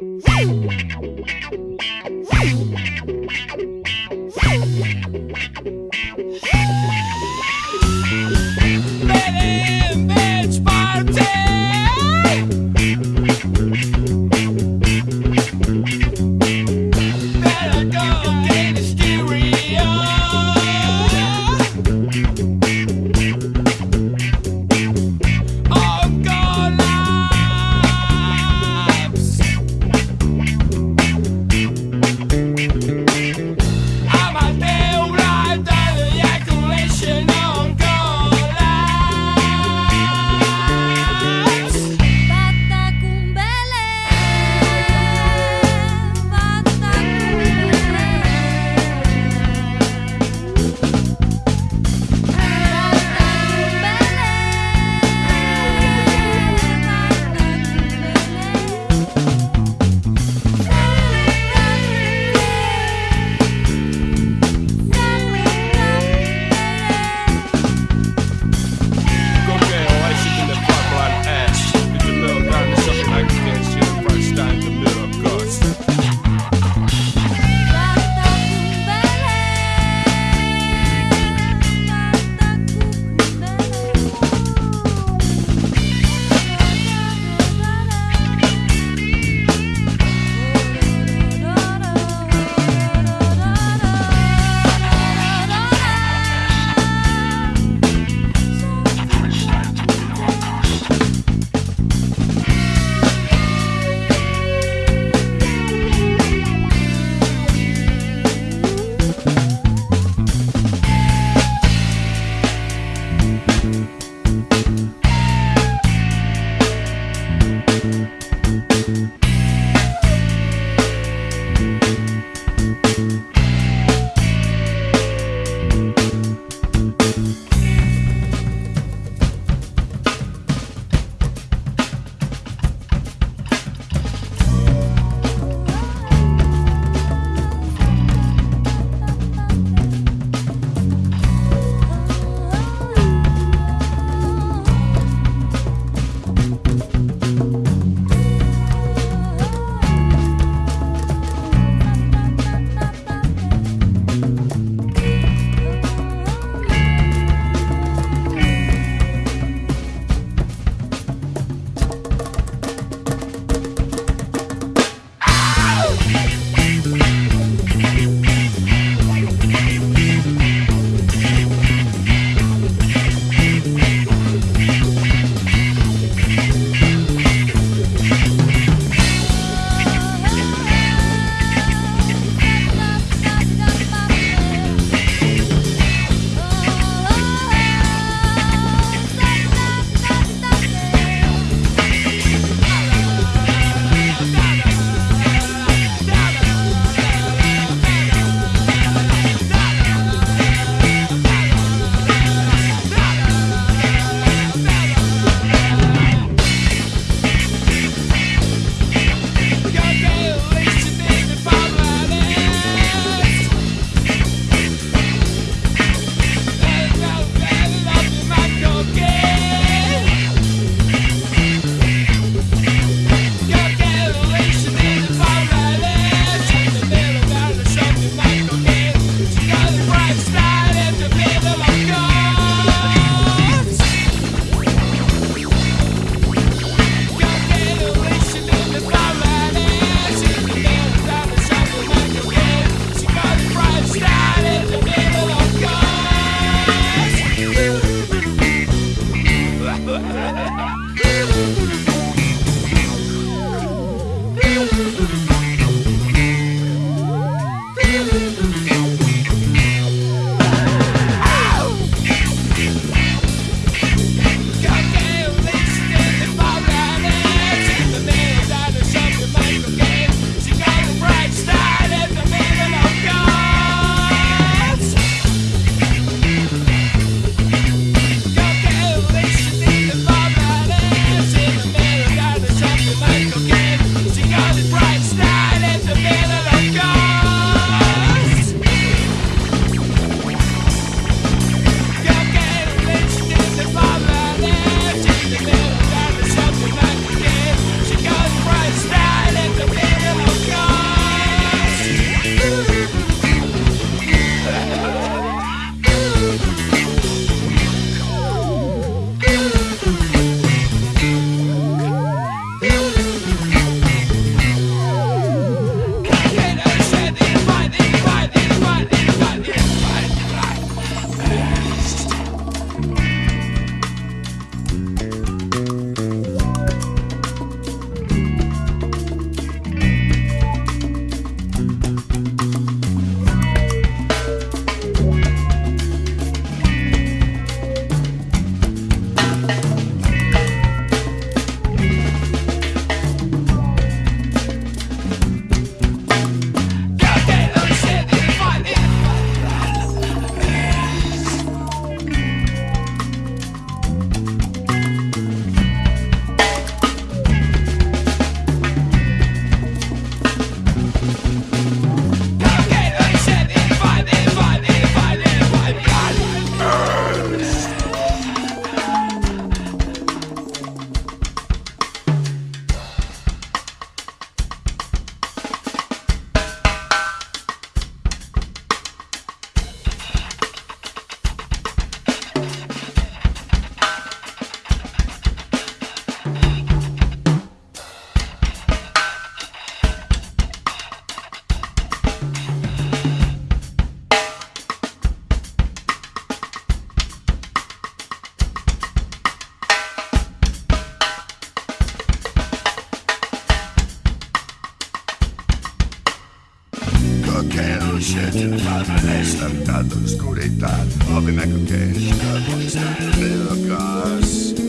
Wow, wow, wow. Almene stampata the Ovime con che la vista nel gas